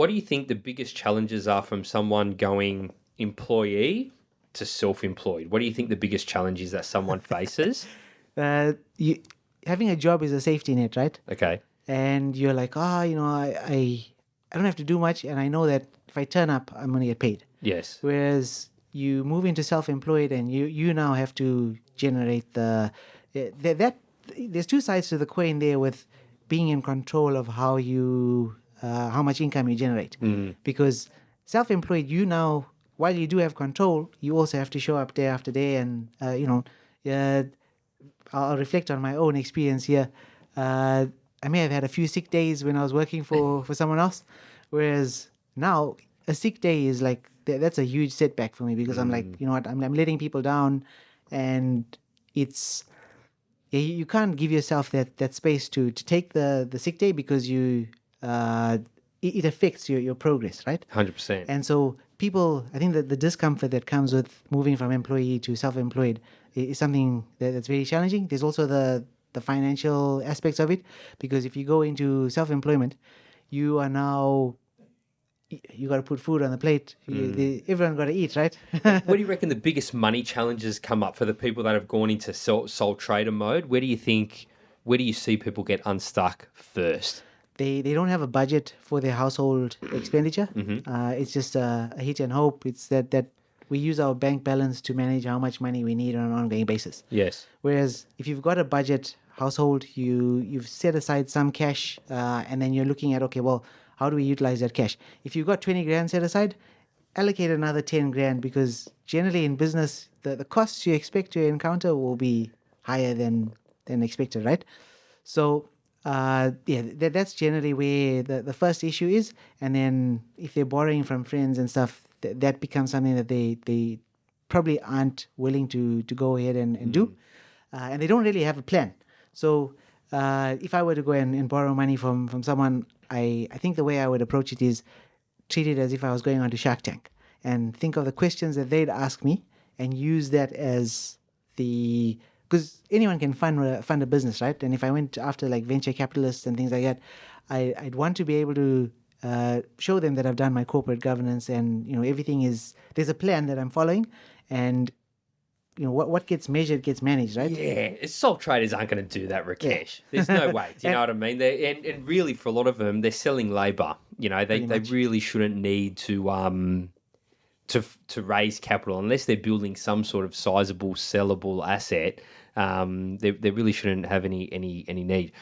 What do you think the biggest challenges are from someone going employee to self-employed? What do you think the biggest challenge is that someone faces? Uh, you having a job is a safety net, right? Okay. And you're like, oh, you know, I, I I don't have to do much, and I know that if I turn up, I'm gonna get paid. Yes. Whereas you move into self-employed, and you you now have to generate the eh, that, that there's two sides to the coin there with being in control of how you uh, how much income you generate. Because self-employed you now while you do have control you also have to show up day after day and uh, you know uh, I'll reflect on my own experience here. Uh, I may have had a few sick days when I was working for, for someone else, whereas now a sick day is like th- that's a huge setback for me because I'm like, you know what, I'm, I'm letting people down, and it's yeah, you you can't give yourself that, that space to, to take the, the sick day because you uh, it, it affects your, your progress, right? Hundred percent. And so people, I think that the discomfort that comes with moving from employee to self-employed is something that, that's very challenging. There's also the the financial aspects of it because if you go into self-employment, you are now you got to put food on the plate. You, the, everyone got to eat, right? Where do you reckon the biggest money challenges come up for the people that have gone into sole, sole trader mode? Where do you think? Where do you see people get unstuck first? They they don't have a budget for their household expenditure. Uh, it's just a, a hit and hope. It's that that we use our bank balance to manage how much money we need on an ongoing basis. Yes. Whereas if you've got a budget household, you you've set aside some cash, uh, and then you're looking at okay, well, how do we utilize that cash? If you've got twenty grand set aside, allocate another ten grand because generally in business, the, the costs you expect to encounter will be higher than than expected, right? So uh, yeah, that, that's generally where the, the first issue is, and then if they're borrowing from friends and stuff, th- that becomes something that they they probably aren't willing to to go ahead and, and do, uh, and they don't really have a plan. So uh, if I were to go and, and borrow money from from someone, I I think the way I would approach it is treat it as if I was going on to Shark Tank and think of the questions that they'd ask me and use that as the because anyone can fund a, fund a business, right? And if I went after like venture capitalists and things like that, I, I'd want to be able to uh, show them that I've done my corporate governance and you know everything is there's a plan that I'm following, and you know what what gets measured gets managed, right? Yeah, sole traders aren't going to do that, Rakesh. There's no way. Do you know what I mean? They and, and really, for a lot of them, they're selling labour. You know, they, they really shouldn't need to um to to raise capital unless they're building some sort of sizable sellable asset. Um, they, they really shouldn't have any any any need.